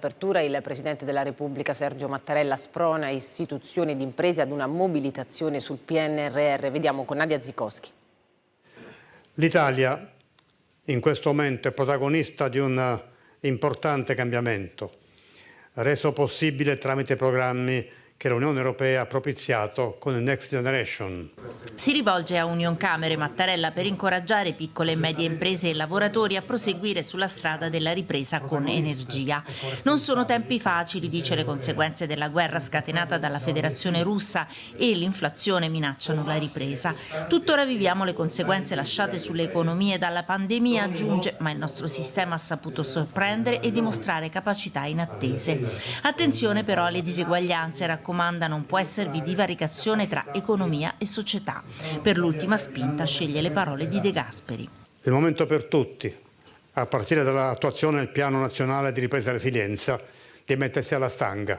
Apertura il Presidente della Repubblica Sergio Mattarella sprona istituzioni ed imprese ad una mobilitazione sul PNRR. Vediamo con Nadia Zikowski. L'Italia in questo momento è protagonista di un importante cambiamento, reso possibile tramite programmi che l'Unione Europea ha propiziato con il Next Generation. Si rivolge a Union Camere Mattarella per incoraggiare piccole e medie imprese e lavoratori a proseguire sulla strada della ripresa con energia. Non sono tempi facili, dice le conseguenze della guerra scatenata dalla Federazione russa e l'inflazione minacciano la ripresa. Tuttora viviamo le conseguenze lasciate sulle economie dalla pandemia, aggiunge, ma il nostro sistema ha saputo sorprendere e dimostrare capacità inattese. Attenzione però alle diseguaglianze, raccomanda non può esservi divaricazione tra economia e società. Per l'ultima spinta sceglie le parole di De Gasperi. Il momento per tutti, a partire dall'attuazione del Piano Nazionale di Ripresa e Resilienza, di mettersi alla stanga.